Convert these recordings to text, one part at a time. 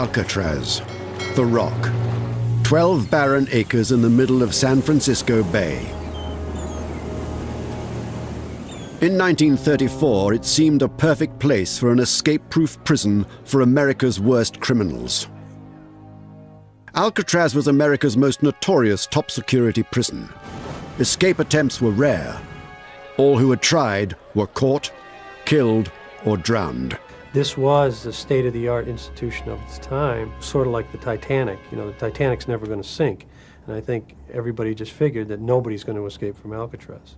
Alcatraz, the rock. 12 barren acres in the middle of San Francisco Bay. In 1934, it seemed a perfect place for an escape-proof prison for America's worst criminals. Alcatraz was America's most notorious top-security prison. Escape attempts were rare. All who had tried were caught, killed, or drowned. This was the state-of-the-art institution of its time, sort of like the Titanic. You know, the Titanic's never going to sink. And I think everybody just figured that nobody's going to escape from Alcatraz.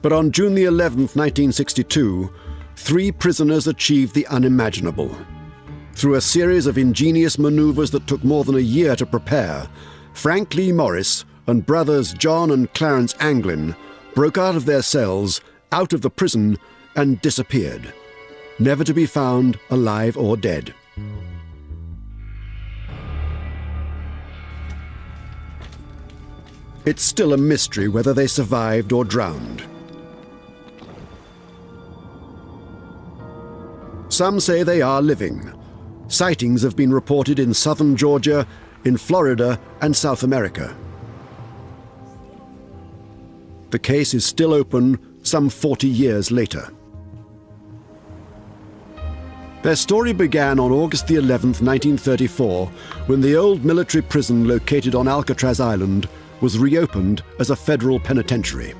But on June the 11th, 1962, three prisoners achieved the unimaginable. Through a series of ingenious maneuvers that took more than a year to prepare, Frank Lee Morris and brothers John and Clarence Anglin broke out of their cells, out of the prison, and disappeared, never to be found alive or dead. It's still a mystery whether they survived or drowned. Some say they are living. Sightings have been reported in southern Georgia, in Florida, and South America. The case is still open some 40 years later. Their story began on August the 11th, 1934, when the old military prison located on Alcatraz Island was reopened as a federal penitentiary.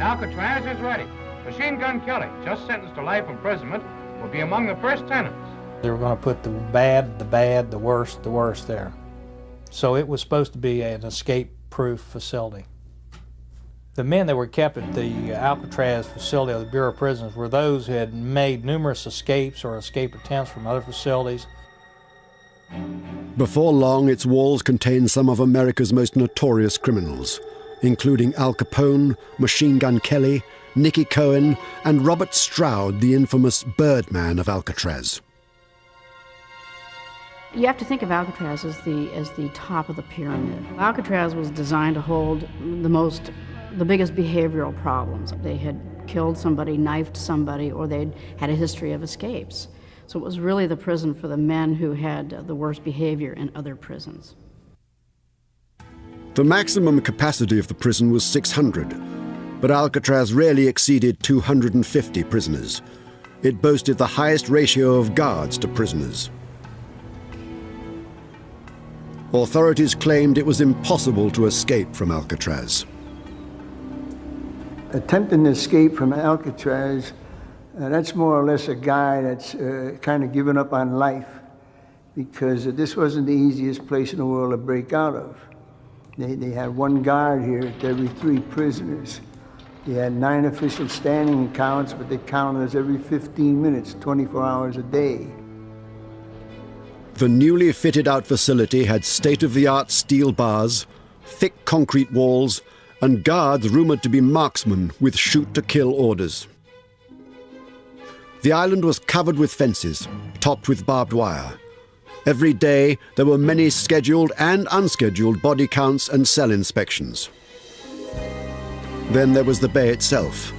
Alcatraz is ready. Machine Gun Kelly, just sentenced to life imprisonment, will be among the first tenants. They were going to put the bad, the bad, the worst, the worst there. So it was supposed to be an escape-proof facility. The men that were kept at the uh, Alcatraz facility of the Bureau of Prisons were those who had made numerous escapes or escape attempts from other facilities. Before long, its walls contained some of America's most notorious criminals, including Al Capone, Machine Gun Kelly, Mickey Cohen, and Robert Stroud, the infamous Birdman of Alcatraz. You have to think of Alcatraz as the, as the top of the pyramid. Alcatraz was designed to hold the most, the biggest behavioral problems. They had killed somebody, knifed somebody, or they'd had a history of escapes. So it was really the prison for the men who had the worst behavior in other prisons. The maximum capacity of the prison was 600, but Alcatraz rarely exceeded 250 prisoners. It boasted the highest ratio of guards to prisoners. Authorities claimed it was impossible to escape from Alcatraz. Attempting to escape from Alcatraz, uh, that's more or less a guy that's uh, kind of given up on life because this wasn't the easiest place in the world to break out of. They, they had one guard here to every three prisoners. They had nine official standing accounts, but they counted us every 15 minutes, 24 hours a day. The newly fitted out facility had state-of-the-art steel bars, thick concrete walls, and guards rumored to be marksmen with shoot-to-kill orders. The island was covered with fences, topped with barbed wire. Every day, there were many scheduled and unscheduled body counts and cell inspections. Then there was the bay itself.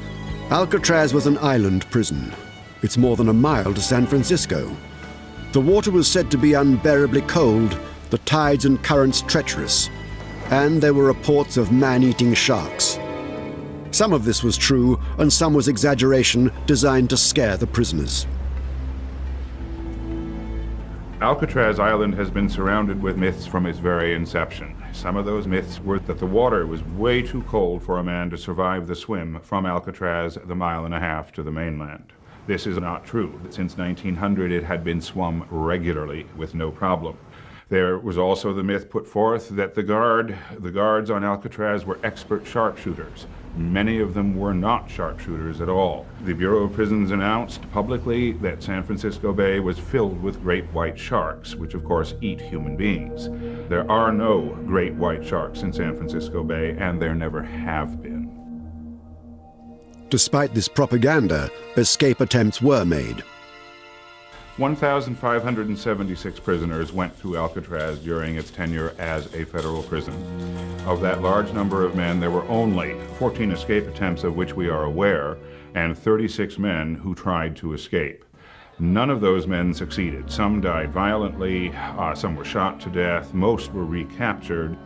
Alcatraz was an island prison. It's more than a mile to San Francisco. The water was said to be unbearably cold, the tides and currents treacherous, and there were reports of man-eating sharks. Some of this was true, and some was exaggeration designed to scare the prisoners. Alcatraz Island has been surrounded with myths from its very inception. Some of those myths were that the water was way too cold for a man to survive the swim from Alcatraz the mile and a half to the mainland. This is not true. Since 1900, it had been swum regularly with no problem. There was also the myth put forth that the guard, the guards on Alcatraz were expert sharpshooters. Many of them were not sharpshooters at all. The Bureau of Prisons announced publicly that San Francisco Bay was filled with great white sharks, which of course eat human beings. There are no great white sharks in San Francisco Bay, and there never have been. Despite this propaganda, escape attempts were made. 1,576 prisoners went through Alcatraz during its tenure as a federal prison. Of that large number of men, there were only 14 escape attempts of which we are aware, and 36 men who tried to escape. None of those men succeeded. Some died violently, uh, some were shot to death, most were recaptured.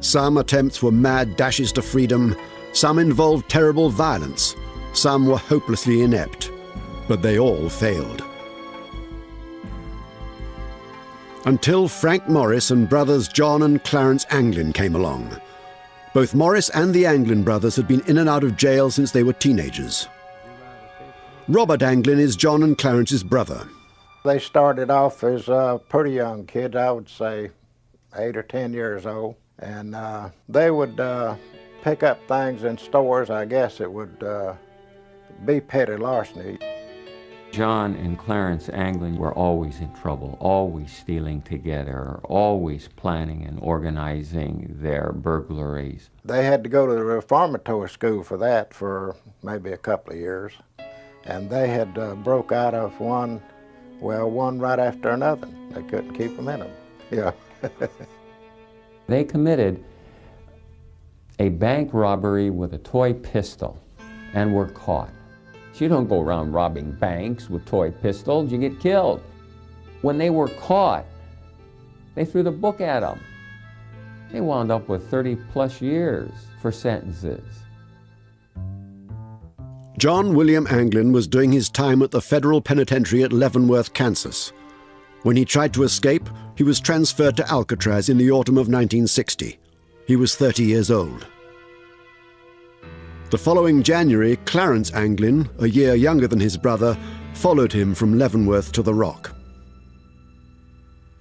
Some attempts were mad dashes to freedom, some involved terrible violence, some were hopelessly inept, but they all failed. Until Frank Morris and brothers John and Clarence Anglin came along. Both Morris and the Anglin brothers had been in and out of jail since they were teenagers. Robert Anglin is John and Clarence's brother. They started off as uh, pretty young kids, I would say eight or ten years old, and uh, they would uh, pick up things in stores. I guess it would uh, be petty larceny. John and Clarence Anglin were always in trouble, always stealing together, always planning and organizing their burglaries. They had to go to the reformatory school for that for maybe a couple of years. And they had uh, broke out of one, well, one right after another. They couldn't keep them in them. Yeah. they committed a bank robbery with a toy pistol and were caught. You don't go around robbing banks with toy pistols, you get killed. When they were caught, they threw the book at them. They wound up with 30 plus years for sentences. John William Anglin was doing his time at the federal penitentiary at Leavenworth, Kansas. When he tried to escape, he was transferred to Alcatraz in the autumn of 1960. He was 30 years old. The following January, Clarence Anglin, a year younger than his brother, followed him from Leavenworth to the Rock.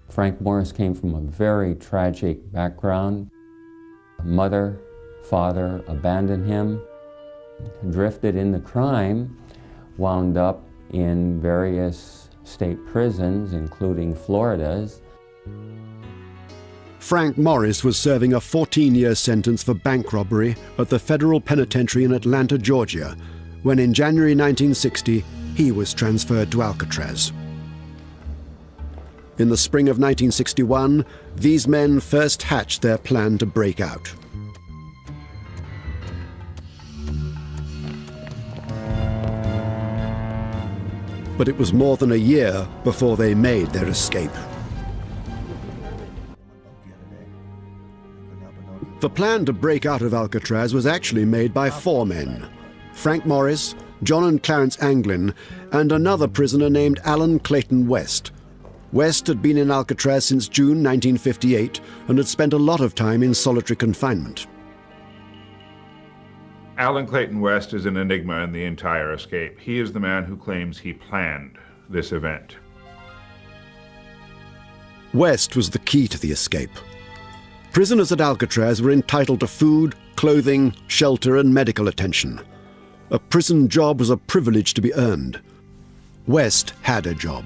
Frank Morris came from a very tragic background. Mother, father abandoned him, drifted into crime, wound up in various state prisons, including Florida's, Frank Morris was serving a 14 year sentence for bank robbery at the federal penitentiary in Atlanta, Georgia, when in January 1960 he was transferred to Alcatraz. In the spring of 1961, these men first hatched their plan to break out. But it was more than a year before they made their escape. The plan to break out of Alcatraz was actually made by four men Frank Morris, John and Clarence Anglin, and another prisoner named Alan Clayton West. West had been in Alcatraz since June 1958 and had spent a lot of time in solitary confinement. Alan Clayton West is an enigma in the entire escape. He is the man who claims he planned this event. West was the key to the escape. Prisoners at Alcatraz were entitled to food, clothing, shelter, and medical attention. A prison job was a privilege to be earned. West had a job.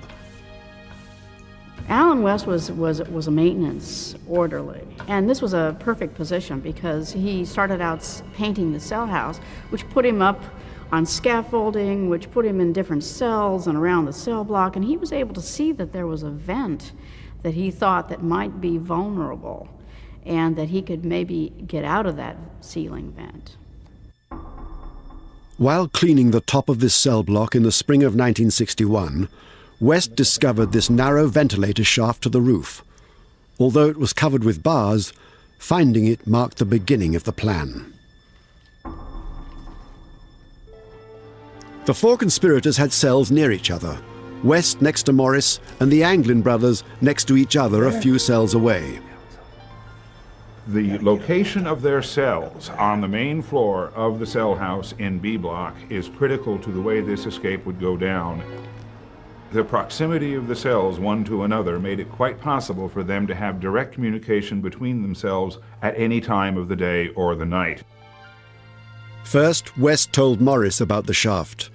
Alan West was, was, was a maintenance orderly, and this was a perfect position because he started out painting the cell house, which put him up on scaffolding, which put him in different cells and around the cell block, and he was able to see that there was a vent that he thought that might be vulnerable and that he could maybe get out of that ceiling vent. While cleaning the top of this cell block in the spring of 1961, West discovered this narrow ventilator shaft to the roof. Although it was covered with bars, finding it marked the beginning of the plan. The four conspirators had cells near each other, West next to Morris and the Anglin brothers next to each other a few cells away. The location of their cells on the main floor of the cell house in B block is critical to the way this escape would go down. The proximity of the cells one to another made it quite possible for them to have direct communication between themselves at any time of the day or the night. First, West told Morris about the shaft.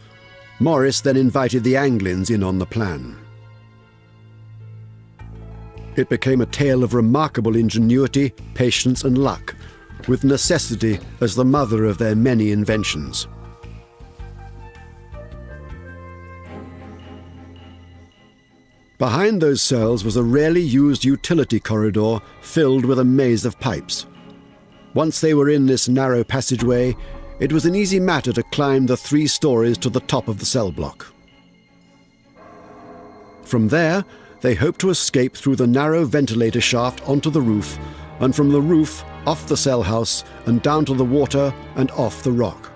Morris then invited the Anglins in on the plan. It became a tale of remarkable ingenuity, patience, and luck, with necessity as the mother of their many inventions. Behind those cells was a rarely used utility corridor filled with a maze of pipes. Once they were in this narrow passageway, it was an easy matter to climb the three stories to the top of the cell block. From there, they hoped to escape through the narrow ventilator shaft onto the roof, and from the roof off the cell house and down to the water and off the rock.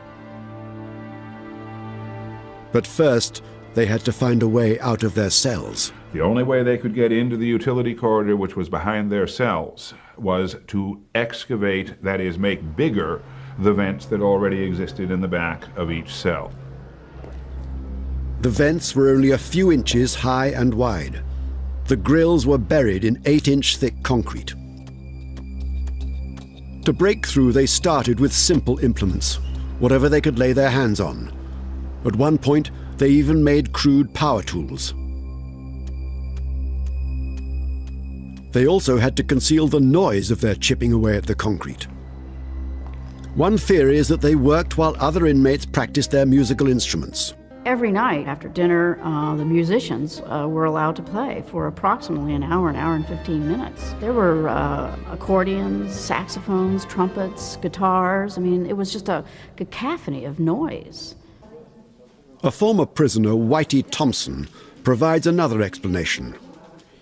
But first, they had to find a way out of their cells. The only way they could get into the utility corridor, which was behind their cells, was to excavate, that is, make bigger, the vents that already existed in the back of each cell. The vents were only a few inches high and wide. The grills were buried in eight inch thick concrete. To break through, they started with simple implements, whatever they could lay their hands on. At one point, they even made crude power tools. They also had to conceal the noise of their chipping away at the concrete. One theory is that they worked while other inmates practiced their musical instruments. Every night after dinner, uh, the musicians uh, were allowed to play for approximately an hour, an hour and 15 minutes. There were uh, accordions, saxophones, trumpets, guitars. I mean, it was just a cacophony of noise. A former prisoner, Whitey Thompson, provides another explanation.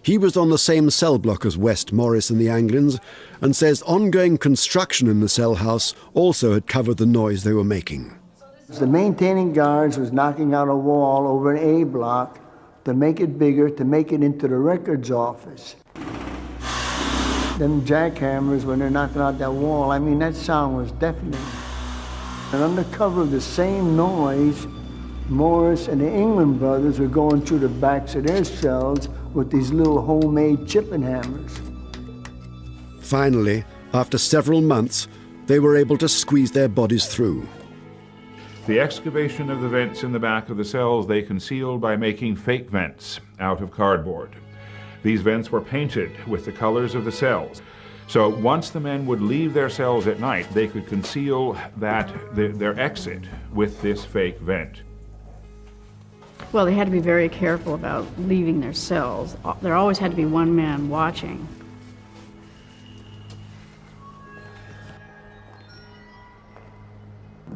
He was on the same cell block as West Morris and the Anglins and says ongoing construction in the cell house also had covered the noise they were making. The maintaining guards was knocking out a wall over an A block to make it bigger, to make it into the records office. Them jackhammers, when they're knocking out that wall, I mean, that sound was deafening. And under cover of the same noise, Morris and the Anglin brothers were going through the backs of their cells with these little homemade chipping hammers. Finally, after several months, they were able to squeeze their bodies through. The excavation of the vents in the back of the cells they concealed by making fake vents out of cardboard. These vents were painted with the colors of the cells. So once the men would leave their cells at night, they could conceal that their exit with this fake vent. Well, they had to be very careful about leaving their cells. There always had to be one man watching.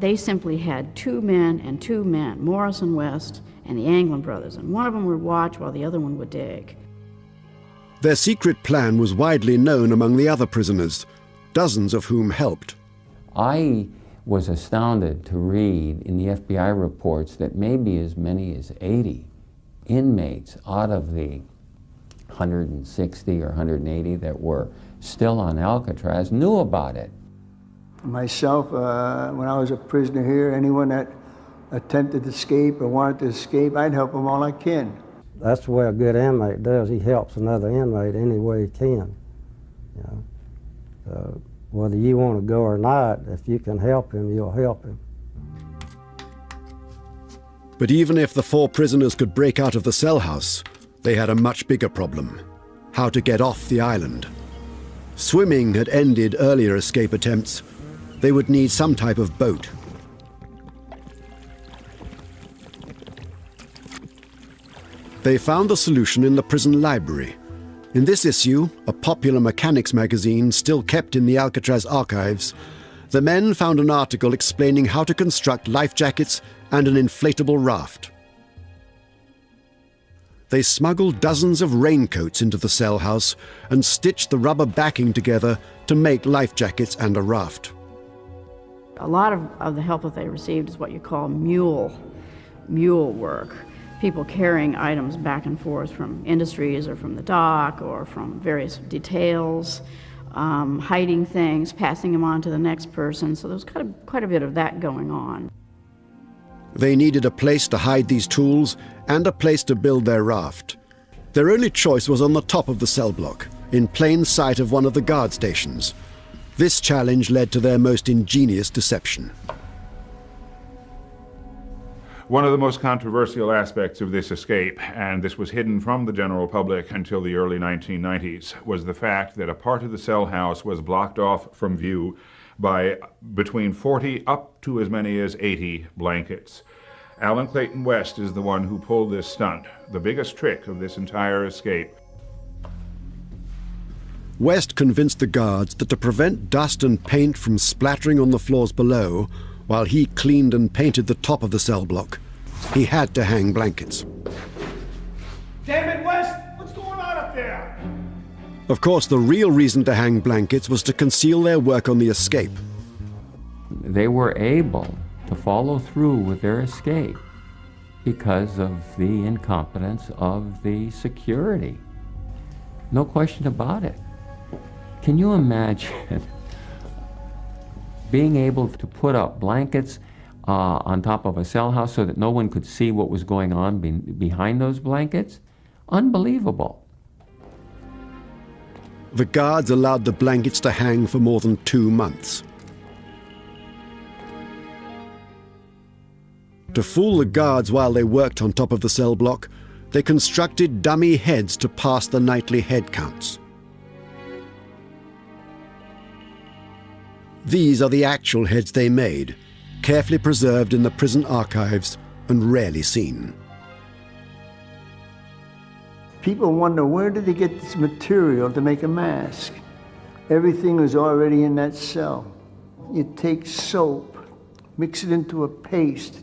They simply had two men and two men, Morris and West, and the Anglin brothers, and one of them would watch while the other one would dig. Their secret plan was widely known among the other prisoners, dozens of whom helped. I was astounded to read in the FBI reports that maybe as many as 80 inmates out of the 160 or 180 that were still on Alcatraz knew about it. Myself, uh, when I was a prisoner here, anyone that attempted to escape or wanted to escape, I'd help them all I can. That's the way a good inmate does. He helps another inmate any way he can. You know? So whether you want to go or not, if you can help him, you'll help him. But even if the four prisoners could break out of the cell house, they had a much bigger problem how to get off the island. Swimming had ended earlier escape attempts. They would need some type of boat. They found the solution in the prison library. In this issue, a popular mechanics magazine still kept in the Alcatraz archives, the men found an article explaining how to construct life jackets and an inflatable raft. They smuggled dozens of raincoats into the cell house and stitched the rubber backing together to make life jackets and a raft. A lot of, of the help that they received is what you call mule, mule work people carrying items back and forth from industries or from the dock or from various details, um, hiding things, passing them on to the next person. So there was quite a, quite a bit of that going on. They needed a place to hide these tools and a place to build their raft. Their only choice was on the top of the cell block, in plain sight of one of the guard stations. This challenge led to their most ingenious deception. One of the most controversial aspects of this escape, and this was hidden from the general public until the early 1990s, was the fact that a part of the cell house was blocked off from view by between 40 up to as many as 80 blankets. Alan Clayton West is the one who pulled this stunt, the biggest trick of this entire escape. West convinced the guards that to prevent dust and paint from splattering on the floors below, while he cleaned and painted the top of the cell block. He had to hang blankets. Damn it, West! What's going on up there? Of course, the real reason to hang blankets was to conceal their work on the escape. They were able to follow through with their escape because of the incompetence of the security. No question about it. Can you imagine being able to put up blankets uh, on top of a cell house so that no one could see what was going on be behind those blankets? Unbelievable. The guards allowed the blankets to hang for more than two months. To fool the guards while they worked on top of the cell block, they constructed dummy heads to pass the nightly head counts. These are the actual heads they made, carefully preserved in the prison archives and rarely seen. People wonder where did they get this material to make a mask? Everything was already in that cell. You take soap, mix it into a paste.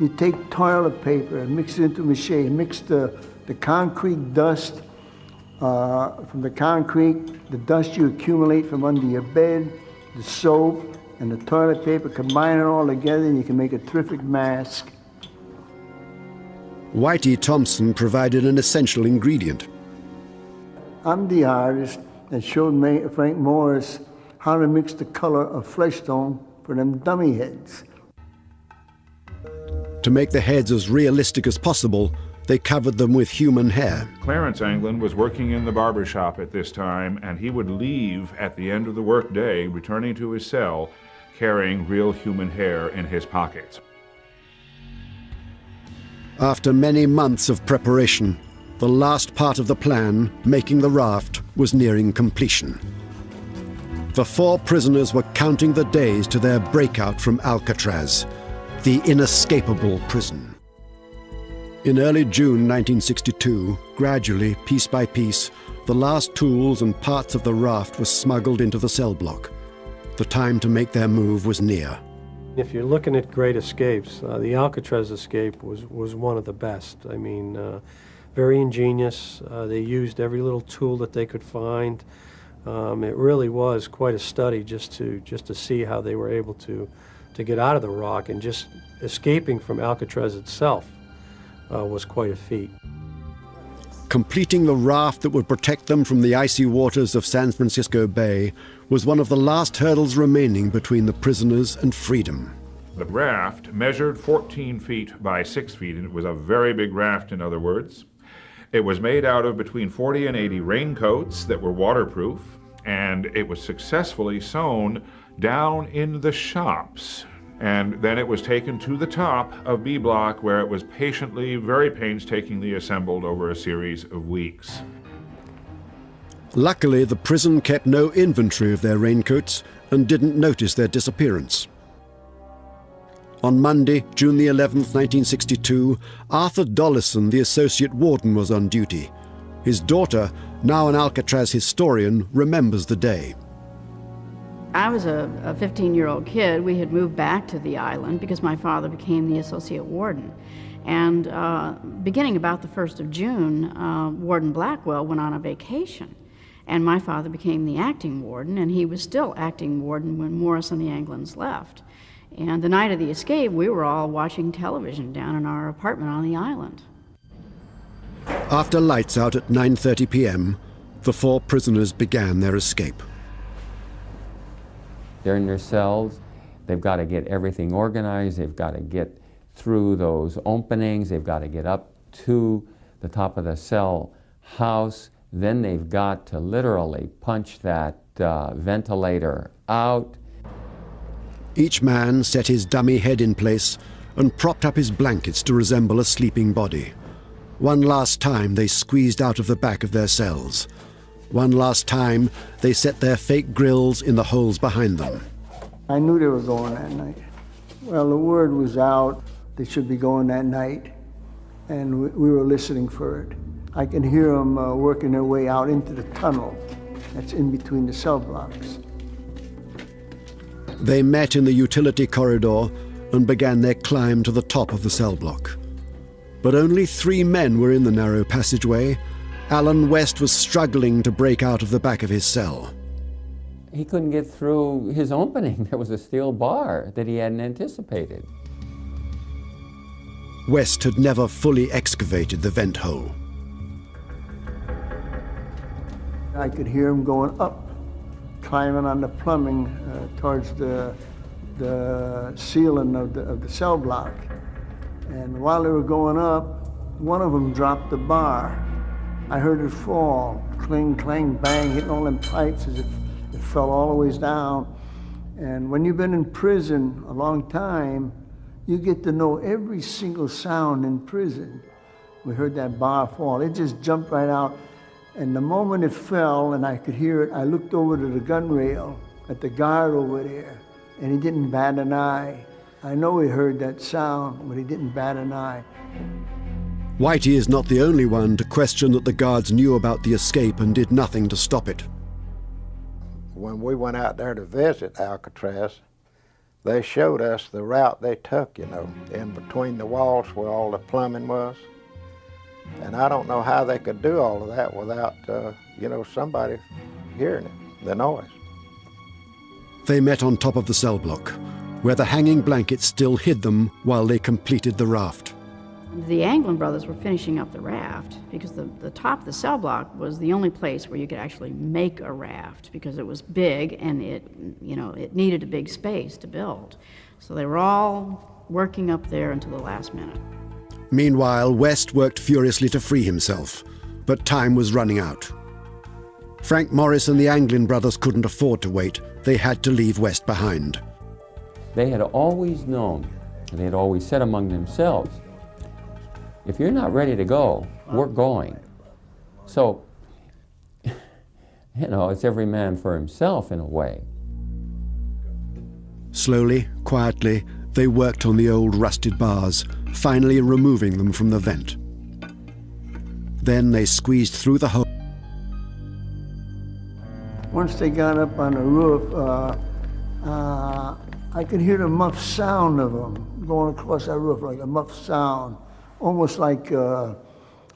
You take toilet paper and mix it into mache, mix the, the concrete dust uh, from the concrete, the dust you accumulate from under your bed, the soap and the toilet paper, combine it all together and you can make a terrific mask. Whitey Thompson provided an essential ingredient. I'm the artist that showed Frank Morris how to mix the color of flesh tone for them dummy heads. To make the heads as realistic as possible, they covered them with human hair. Clarence Anglin was working in the barber shop at this time, and he would leave at the end of the workday, returning to his cell, carrying real human hair in his pockets. After many months of preparation, the last part of the plan, making the raft, was nearing completion. The four prisoners were counting the days to their breakout from Alcatraz, the inescapable prison. In early June 1962, gradually, piece by piece, the last tools and parts of the raft were smuggled into the cell block. The time to make their move was near. If you're looking at great escapes, uh, the Alcatraz escape was, was one of the best. I mean, uh, very ingenious. Uh, they used every little tool that they could find. Um, it really was quite a study just to just to see how they were able to to get out of the rock and just escaping from Alcatraz itself uh, was quite a feat. Completing the raft that would protect them from the icy waters of San Francisco Bay was one of the last hurdles remaining between the prisoners and freedom. The raft measured 14 feet by 6 feet, and it was a very big raft, in other words. It was made out of between 40 and 80 raincoats that were waterproof, and it was successfully sewn down in the shops. And then it was taken to the top of B Block, where it was patiently, very painstakingly assembled over a series of weeks. Luckily, the prison kept no inventory of their raincoats and didn't notice their disappearance. On Monday, June the 11th, 1962, Arthur Dollison, the associate warden, was on duty. His daughter, now an Alcatraz historian, remembers the day. I was a 15-year-old kid. We had moved back to the island because my father became the associate warden. And uh, beginning about the 1st of June, uh, Warden Blackwell went on a vacation. And my father became the acting warden, and he was still acting warden when Morris and the Anglins left. And the night of the escape, we were all watching television down in our apartment on the island. After lights out at 9.30 p.m., the four prisoners began their escape. They're in their cells. They've got to get everything organized. They've got to get through those openings. They've got to get up to the top of the cell house. Then they've got to literally punch that uh, ventilator out. Each man set his dummy head in place and propped up his blankets to resemble a sleeping body. One last time they squeezed out of the back of their cells. One last time they set their fake grills in the holes behind them. I knew they were going that night. Well, the word was out they should be going that night, and we were listening for it. I can hear them uh, working their way out into the tunnel that's in between the cell blocks. They met in the utility corridor and began their climb to the top of the cell block. But only three men were in the narrow passageway, Alan West was struggling to break out of the back of his cell. He couldn't get through his opening. There was a steel bar that he hadn't anticipated. West had never fully excavated the vent hole. I could hear him going up, climbing on the plumbing uh, towards the, the ceiling of the, of the cell block. And while they were going up, one of them dropped the bar. I heard it fall, cling, clang, bang, hitting all them pipes as if it fell all the ways down. And when you've been in prison a long time, you get to know every single sound in prison. We heard that bar fall. It just jumped right out. And the moment it fell and I could hear it, I looked over to the gun rail at the guard over there, and he didn't bat an eye. I know he heard that sound, but he didn't bat an eye. Whitey is not the only one to question that the guards knew about the escape and did nothing to stop it. When we went out there to visit Alcatraz, they showed us the route they took, you know, in between the walls where all the plumbing was. And I don't know how they could do all of that without, uh, you know, somebody hearing it, the noise. They met on top of the cell block, where the hanging blankets still hid them while they completed the raft. The Anglin brothers were finishing up the raft because the, the top of the cell block was the only place where you could actually make a raft because it was big and it, you know, it needed a big space to build. So they were all working up there until the last minute. Meanwhile, West worked furiously to free himself, but time was running out. Frank Morris and the Anglin brothers couldn't afford to wait. They had to leave West behind. They had always known, and they had always said among themselves, if you're not ready to go, we're going. So, you know, it's every man for himself in a way. Slowly, quietly, they worked on the old rusted bars, finally removing them from the vent. Then they squeezed through the hole. Once they got up on the roof, uh, uh, I could hear the muffled sound of them going across that roof, like a muffled sound, almost like, uh,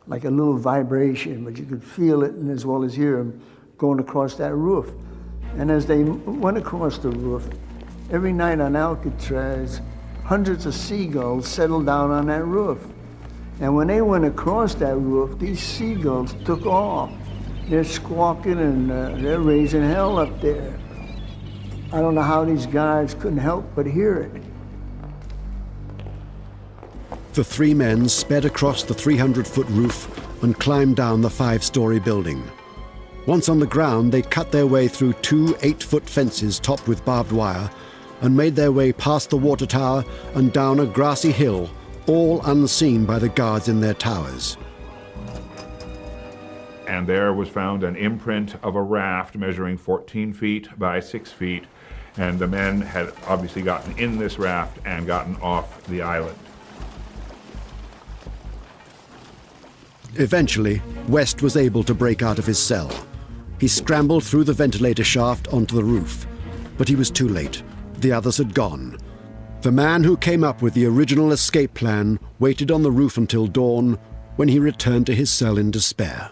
like a little vibration, but you could feel it and as well as hear them going across that roof. And as they went across the roof, every night on Alcatraz, hundreds of seagulls settled down on that roof. And when they went across that roof, these seagulls took off. They're squawking and uh, they're raising hell up there. I don't know how these guys couldn't help but hear it. The three men sped across the 300-foot roof and climbed down the five-story building. Once on the ground, they cut their way through two eight-foot fences topped with barbed wire and made their way past the water tower and down a grassy hill, all unseen by the guards in their towers. And there was found an imprint of a raft measuring 14 feet by 6 feet, and the men had obviously gotten in this raft and gotten off the island. Eventually, West was able to break out of his cell. He scrambled through the ventilator shaft onto the roof, but he was too late. The others had gone. The man who came up with the original escape plan waited on the roof until dawn when he returned to his cell in despair.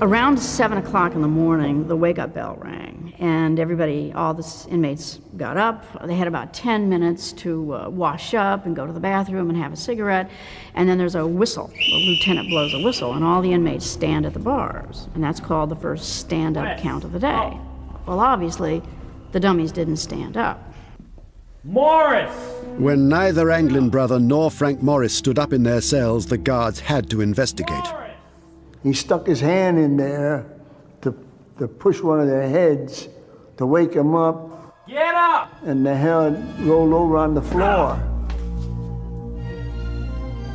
Around 7 o'clock in the morning, the wake-up bell rang, and everybody, all the inmates got up. They had about 10 minutes to uh, wash up and go to the bathroom and have a cigarette, and then there's a whistle. The lieutenant blows a whistle, and all the inmates stand at the bars, and that's called the first stand-up count of the day. Well, obviously, the dummies didn't stand up. Morris! When neither Anglin brother nor Frank Morris stood up in their cells, the guards had to investigate. He stuck his hand in there to, to push one of their heads to wake him up. Get up! And the head rolled over on the floor.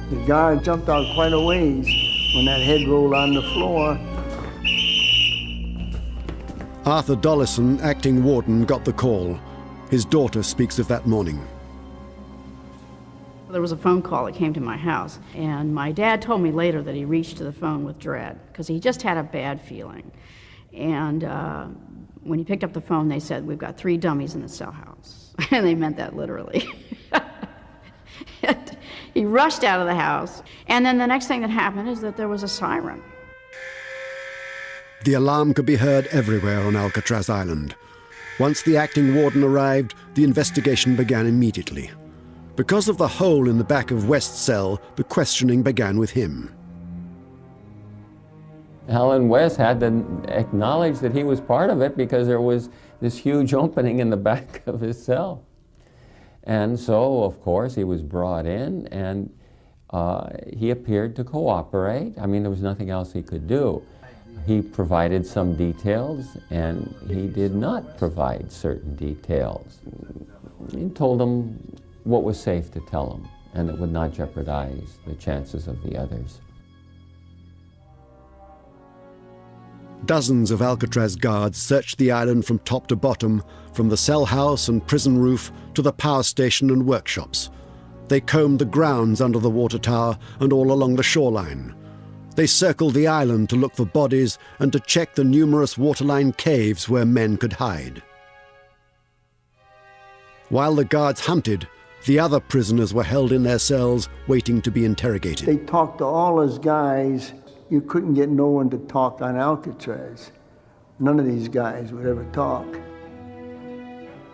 The guard jumped out quite a ways when that head rolled on the floor. Arthur Dollison, acting warden, got the call. His daughter speaks of that morning. There was a phone call that came to my house, and my dad told me later that he reached to the phone with dread because he just had a bad feeling. And uh, when he picked up the phone, they said, We've got three dummies in the cell house. and they meant that literally. he rushed out of the house. And then the next thing that happened is that there was a siren. The alarm could be heard everywhere on Alcatraz Island. Once the acting warden arrived, the investigation began immediately. Because of the hole in the back of West's cell, the questioning began with him. Alan West had to acknowledge that he was part of it because there was this huge opening in the back of his cell. And so, of course, he was brought in and uh, he appeared to cooperate. I mean, there was nothing else he could do. He provided some details and he did not provide certain details. He told them what was safe to tell them and that would not jeopardize the chances of the others. Dozens of Alcatraz guards searched the island from top to bottom, from the cell house and prison roof to the power station and workshops. They combed the grounds under the water tower and all along the shoreline. They circled the island to look for bodies and to check the numerous waterline caves where men could hide. While the guards hunted, the other prisoners were held in their cells waiting to be interrogated. They talked to all his guys you couldn't get no one to talk on Alcatraz. None of these guys would ever talk.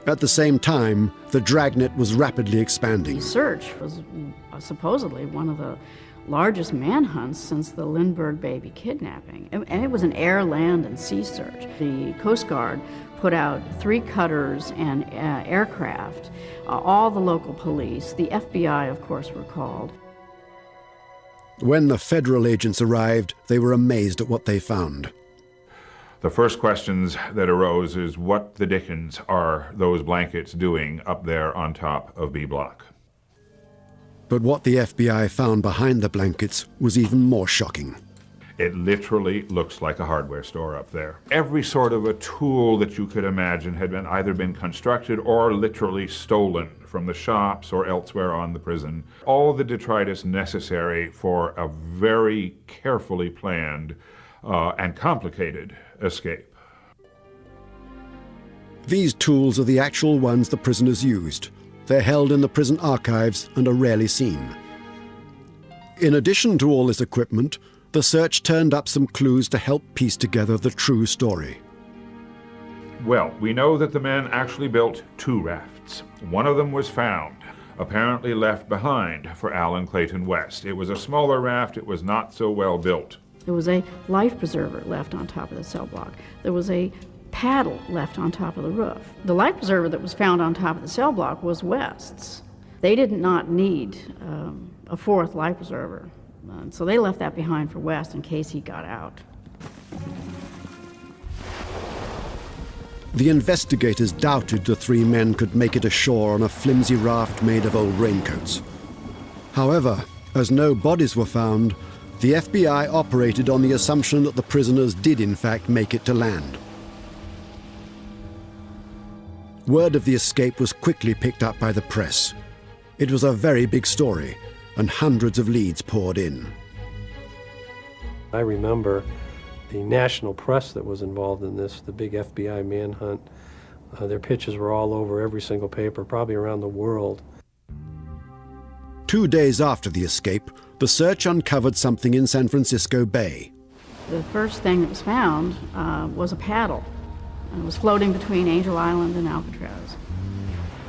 At the same time, the dragnet was rapidly expanding. The search was supposedly one of the largest manhunts since the Lindbergh baby kidnapping. And it was an air, land, and sea search. The Coast Guard put out three cutters and uh, aircraft, uh, all the local police, the FBI, of course, were called. When the federal agents arrived, they were amazed at what they found. The first questions that arose is what the dickens are those blankets doing up there on top of B Block? But what the FBI found behind the blankets was even more shocking. It literally looks like a hardware store up there. Every sort of a tool that you could imagine had been either been constructed or literally stolen from the shops or elsewhere on the prison. All the detritus necessary for a very carefully planned uh, and complicated escape. These tools are the actual ones the prisoners used. They're held in the prison archives and are rarely seen. In addition to all this equipment, the search turned up some clues to help piece together the true story. Well, we know that the men actually built two rafts. One of them was found, apparently left behind for Alan Clayton West. It was a smaller raft, it was not so well built. There was a life preserver left on top of the cell block. There was a paddle left on top of the roof. The life preserver that was found on top of the cell block was West's. They did not need um, a fourth life preserver. Uh, so they left that behind for West in case he got out. The investigators doubted the three men could make it ashore on a flimsy raft made of old raincoats. However, as no bodies were found, the FBI operated on the assumption that the prisoners did in fact make it to land. Word of the escape was quickly picked up by the press. It was a very big story, and hundreds of leads poured in. I remember the national press that was involved in this, the big FBI manhunt. Uh, their pictures were all over every single paper, probably around the world. Two days after the escape, the search uncovered something in San Francisco Bay. The first thing that was found uh, was a paddle. It was floating between Angel Island and Alcatraz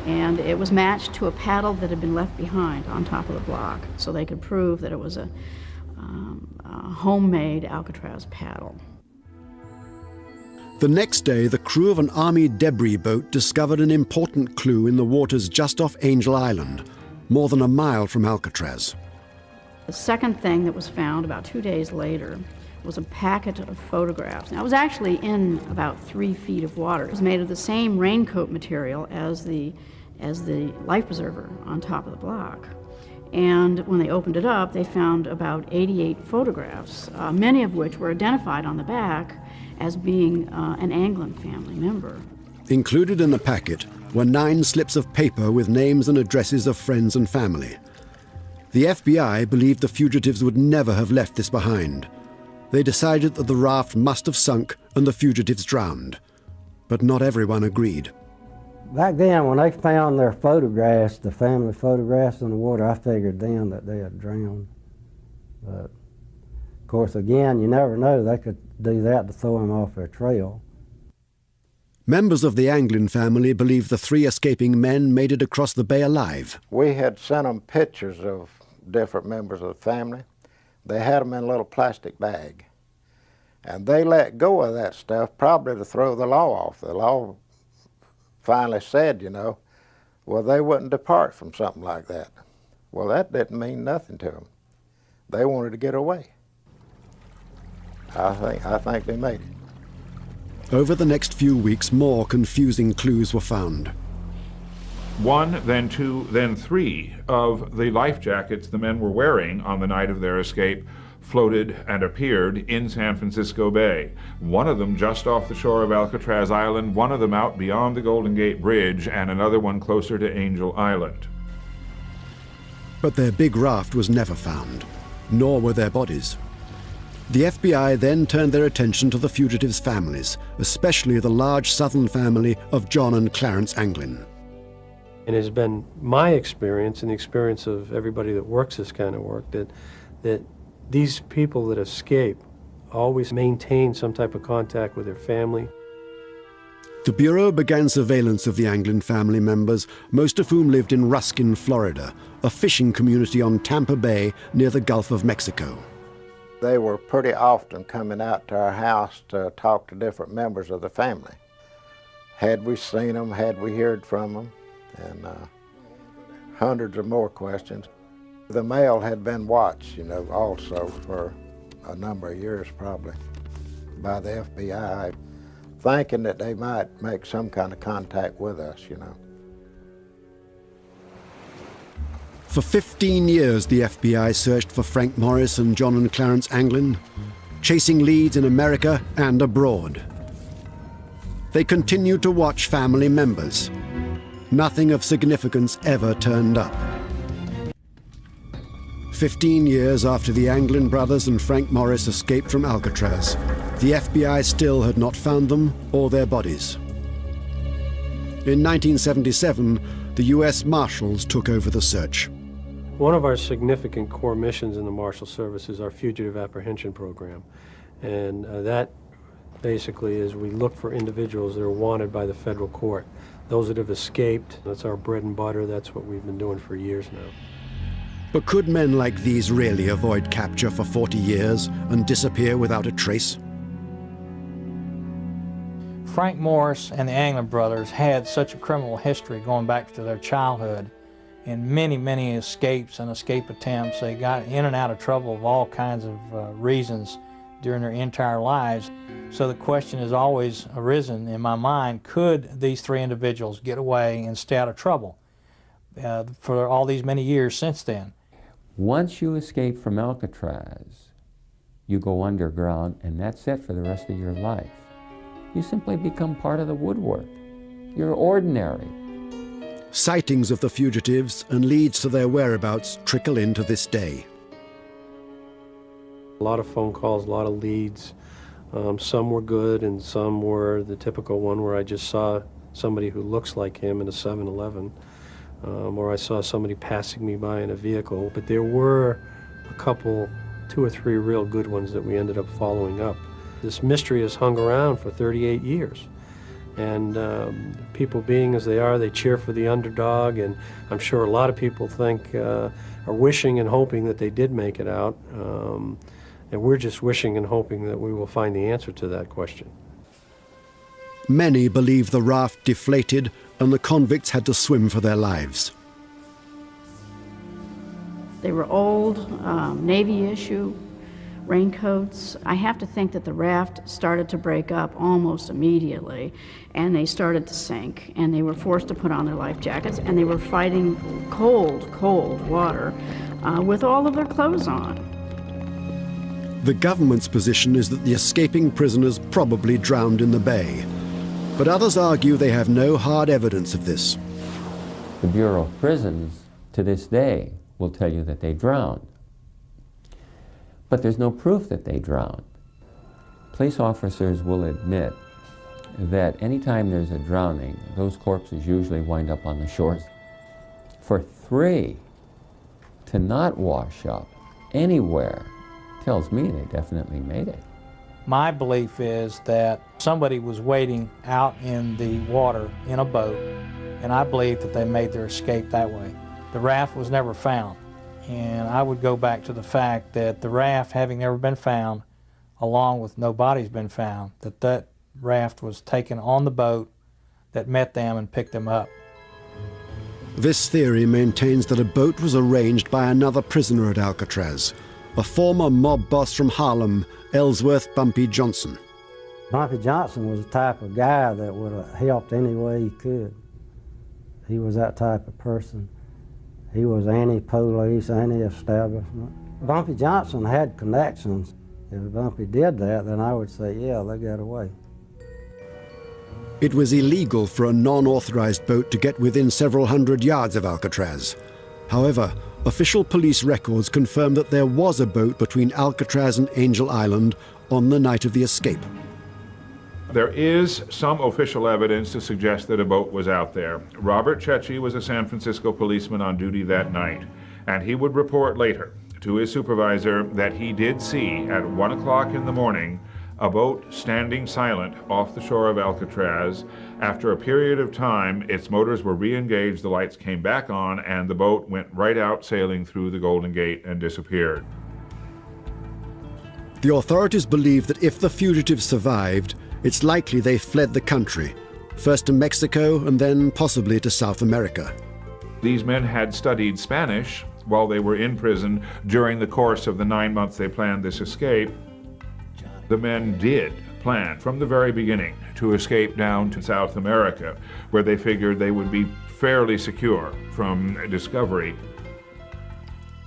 and it was matched to a paddle that had been left behind on top of the block so they could prove that it was a, um, a homemade Alcatraz paddle. The next day, the crew of an Army debris boat discovered an important clue in the waters just off Angel Island, more than a mile from Alcatraz. The second thing that was found about two days later was a packet of photographs. Now, it was actually in about three feet of water. It was made of the same raincoat material as the as the life preserver on top of the block. And when they opened it up, they found about 88 photographs, uh, many of which were identified on the back as being uh, an Anglin family member. Included in the packet were nine slips of paper with names and addresses of friends and family. The FBI believed the fugitives would never have left this behind. They decided that the raft must have sunk and the fugitives drowned. But not everyone agreed. Back then, when they found their photographs, the family photographs in the water, I figured then that they had drowned. But of course, again, you never know. They could do that to throw them off their trail. Members of the Anglin family believe the three escaping men made it across the bay alive. We had sent them pictures of different members of the family. They had them in a little plastic bag. And they let go of that stuff probably to throw the law off. The law finally said, you know, well, they wouldn't depart from something like that. Well, that didn't mean nothing to them. They wanted to get away. I think, I think they made it. Over the next few weeks, more confusing clues were found. One, then two, then three of the life jackets the men were wearing on the night of their escape floated and appeared in San Francisco Bay. One of them just off the shore of Alcatraz Island, one of them out beyond the Golden Gate Bridge, and another one closer to Angel Island. But their big raft was never found, nor were their bodies. The FBI then turned their attention to the fugitives' families, especially the large southern family of John and Clarence Anglin. And it has been my experience and the experience of everybody that works this kind of work that, that these people that escape always maintain some type of contact with their family. The Bureau began surveillance of the Anglin family members, most of whom lived in Ruskin, Florida, a fishing community on Tampa Bay near the Gulf of Mexico. They were pretty often coming out to our house to talk to different members of the family. Had we seen them, had we heard from them, and uh, hundreds of more questions. The mail had been watched, you know, also for a number of years probably by the FBI, thinking that they might make some kind of contact with us, you know. For 15 years, the FBI searched for Frank Morris and John and Clarence Anglin, chasing leads in America and abroad. They continued to watch family members. Nothing of significance ever turned up. Fifteen years after the Anglin brothers and Frank Morris escaped from Alcatraz, the FBI still had not found them or their bodies. In 1977, the U.S. Marshals took over the search. One of our significant core missions in the Marshal Service is our Fugitive Apprehension Program. And uh, that basically is we look for individuals that are wanted by the federal court. Those that have escaped, that's our bread and butter, that's what we've been doing for years now. But could men like these really avoid capture for 40 years and disappear without a trace? Frank Morris and the Anglin brothers had such a criminal history going back to their childhood and many, many escapes and escape attempts. They got in and out of trouble of all kinds of uh, reasons during their entire lives. So the question has always arisen in my mind, could these three individuals get away and stay out of trouble uh, for all these many years since then? Once you escape from Alcatraz, you go underground, and that's it for the rest of your life. You simply become part of the woodwork. You're ordinary. Sightings of the fugitives and leads to their whereabouts trickle in to this day. A lot of phone calls, a lot of leads. Um, some were good and some were the typical one where I just saw somebody who looks like him in a 7-Eleven um, or I saw somebody passing me by in a vehicle. But there were a couple, two or three real good ones that we ended up following up. This mystery has hung around for 38 years. And um, people being as they are, they cheer for the underdog, and I'm sure a lot of people think, uh, are wishing and hoping that they did make it out. Um, and we're just wishing and hoping that we will find the answer to that question. Many believe the raft deflated and the convicts had to swim for their lives. They were old, um, Navy issue, raincoats. I have to think that the raft started to break up almost immediately, and they started to sink, and they were forced to put on their life jackets, and they were fighting cold, cold water uh, with all of their clothes on. The government's position is that the escaping prisoners probably drowned in the bay, but others argue they have no hard evidence of this. The Bureau of Prisons, to this day, will tell you that they drowned. But there's no proof that they drowned. Police officers will admit that anytime there's a drowning, those corpses usually wind up on the shores. For three to not wash up anywhere tells me they definitely made it. My belief is that somebody was waiting out in the water in a boat, and I believe that they made their escape that way. The raft was never found, and I would go back to the fact that the raft having never been found, along with no bodies been found, that that raft was taken on the boat that met them and picked them up. This theory maintains that a boat was arranged by another prisoner at Alcatraz, a former mob boss from Harlem, Ellsworth Bumpy Johnson. Bumpy Johnson was the type of guy that would have helped any way he could. He was that type of person. He was anti-police, anti-establishment. Bumpy Johnson had connections. If Bumpy did that, then I would say, yeah, they got away. It was illegal for a non-authorized boat to get within several hundred yards of Alcatraz. However, official police records confirm that there was a boat between Alcatraz and Angel Island on the night of the escape. There is some official evidence to suggest that a boat was out there. Robert Checchi was a San Francisco policeman on duty that night, and he would report later to his supervisor that he did see at 1 o'clock in the morning a boat standing silent off the shore of Alcatraz. After a period of time, its motors were re-engaged, the lights came back on, and the boat went right out sailing through the Golden Gate and disappeared. The authorities believe that if the fugitives survived, it's likely they fled the country, first to Mexico and then possibly to South America. These men had studied Spanish while they were in prison during the course of the nine months they planned this escape. The men did plan from the very beginning to escape down to South America, where they figured they would be fairly secure from discovery.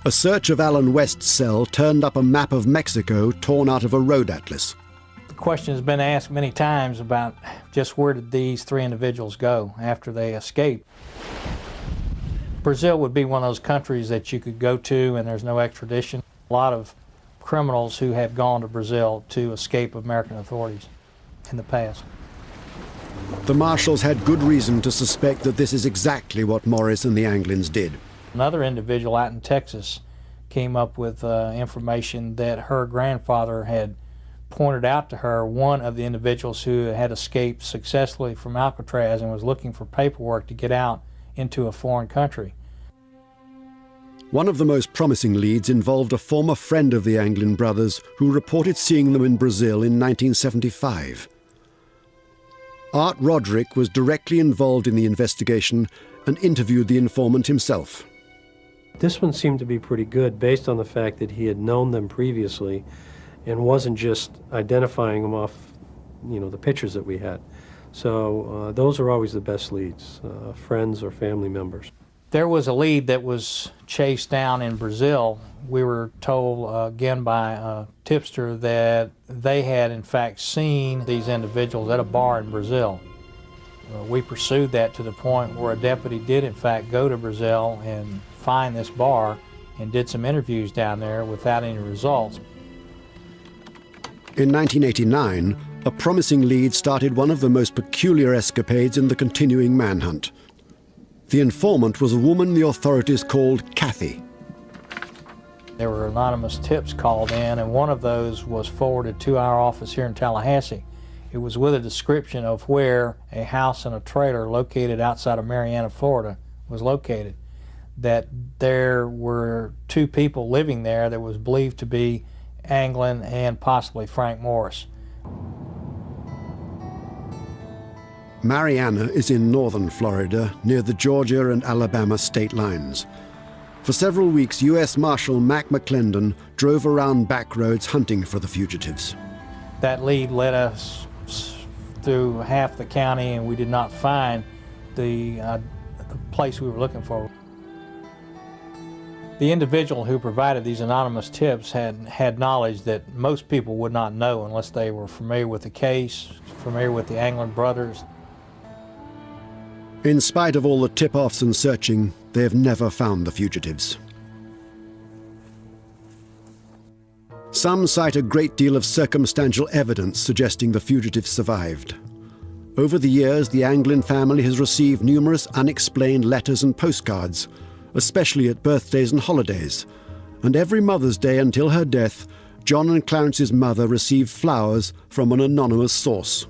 A search of Allen West's cell turned up a map of Mexico torn out of a road atlas The question has been asked many times about just where did these three individuals go after they escaped. Brazil would be one of those countries that you could go to and there's no extradition. A lot of criminals who have gone to Brazil to escape American authorities in the past. The marshals had good reason to suspect that this is exactly what Morris and the Anglins did. Another individual out in Texas came up with uh, information that her grandfather had pointed out to her one of the individuals who had escaped successfully from Alcatraz and was looking for paperwork to get out into a foreign country. One of the most promising leads involved a former friend of the Anglin brothers who reported seeing them in Brazil in 1975. Art Roderick was directly involved in the investigation and interviewed the informant himself. This one seemed to be pretty good based on the fact that he had known them previously and wasn't just identifying them off, you know, the pictures that we had. So uh, those are always the best leads, uh, friends or family members. There was a lead that was chased down in Brazil. We were told uh, again by a tipster that they had in fact seen these individuals at a bar in Brazil. Uh, we pursued that to the point where a deputy did in fact go to Brazil and find this bar and did some interviews down there without any results. In 1989, a promising lead started one of the most peculiar escapades in the continuing manhunt. The informant was a woman the authorities called Kathy. There were anonymous tips called in, and one of those was forwarded to our office here in Tallahassee. It was with a description of where a house and a trailer located outside of Marianna, Florida was located. That there were two people living there that was believed to be Anglin, and possibly Frank Morris. Marianna is in northern Florida, near the Georgia and Alabama state lines. For several weeks, U.S. Marshal Mac McClendon drove around back roads hunting for the fugitives. That lead led us through half the county, and we did not find the, uh, the place we were looking for. The individual who provided these anonymous tips had, had knowledge that most people would not know unless they were familiar with the case, familiar with the Anglin brothers. In spite of all the tip-offs and searching, they have never found the fugitives. Some cite a great deal of circumstantial evidence suggesting the fugitives survived. Over the years, the Anglin family has received numerous unexplained letters and postcards, especially at birthdays and holidays. And every Mother's Day until her death, John and Clarence's mother received flowers from an anonymous source.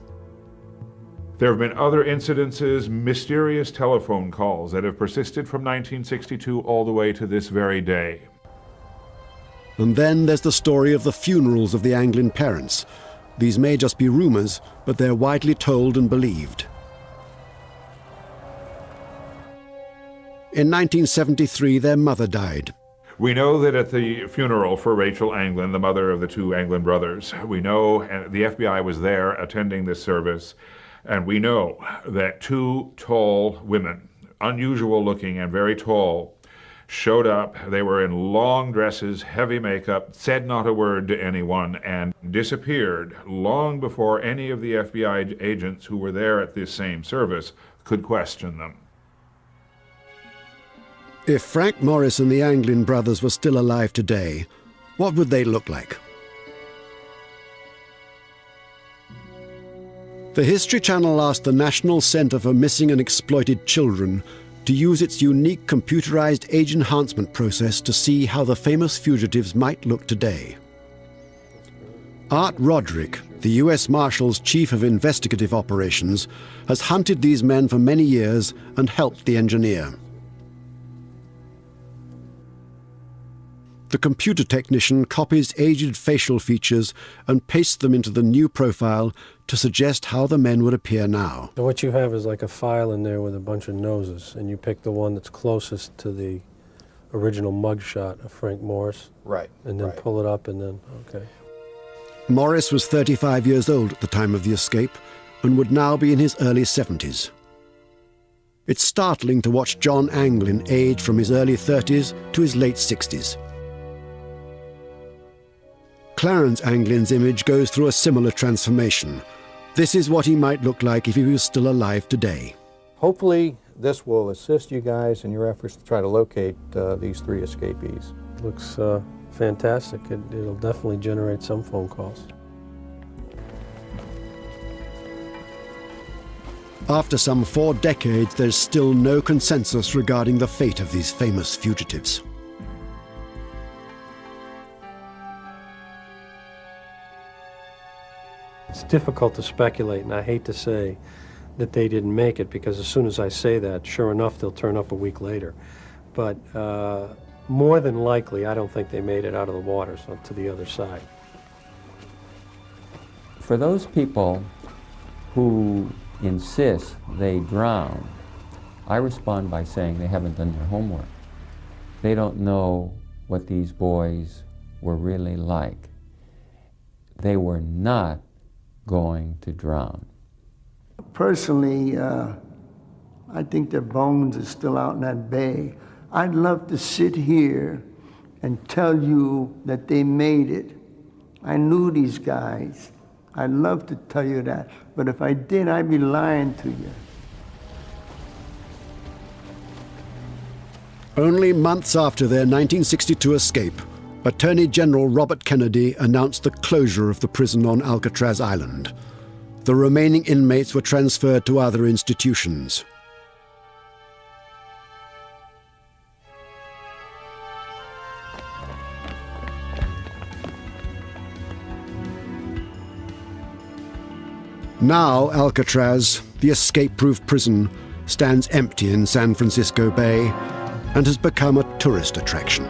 There have been other incidences, mysterious telephone calls that have persisted from 1962 all the way to this very day. And then there's the story of the funerals of the Anglin parents. These may just be rumors, but they're widely told and believed. In 1973, their mother died. We know that at the funeral for Rachel Anglin, the mother of the two Anglin brothers, we know uh, the FBI was there attending this service. And we know that two tall women, unusual looking and very tall, showed up. They were in long dresses, heavy makeup, said not a word to anyone, and disappeared long before any of the FBI agents who were there at this same service could question them. If Frank Morris and the Anglin brothers were still alive today, what would they look like? The History Channel asked the National Center for Missing and Exploited Children to use its unique computerized age enhancement process to see how the famous fugitives might look today. Art Roderick, the U.S. Marshal's Chief of Investigative Operations, has hunted these men for many years and helped the engineer. The computer technician copies aged facial features and pastes them into the new profile to suggest how the men would appear now. So what you have is like a file in there with a bunch of noses, and you pick the one that's closest to the original mugshot of Frank Morris. Right. And then right. pull it up and then, okay. Morris was 35 years old at the time of the escape and would now be in his early 70s. It's startling to watch John Anglin age from his early 30s to his late 60s. Clarence Anglin's image goes through a similar transformation. This is what he might look like if he was still alive today. Hopefully, this will assist you guys in your efforts to try to locate uh, these three escapees. Looks uh, fantastic. It, it'll definitely generate some phone calls. After some four decades, there's still no consensus regarding the fate of these famous fugitives. It's difficult to speculate, and I hate to say that they didn't make it because as soon as I say that, sure enough, they'll turn up a week later. But uh, more than likely, I don't think they made it out of the water so to the other side. For those people who insist they drown, I respond by saying they haven't done their homework. They don't know what these boys were really like. They were not going to drown? Personally, uh, I think their bones are still out in that bay. I'd love to sit here and tell you that they made it. I knew these guys. I'd love to tell you that. But if I did, I'd be lying to you. Only months after their 1962 escape, Attorney General Robert Kennedy announced the closure of the prison on Alcatraz Island. The remaining inmates were transferred to other institutions. Now Alcatraz, the escape-proof prison, stands empty in San Francisco Bay and has become a tourist attraction.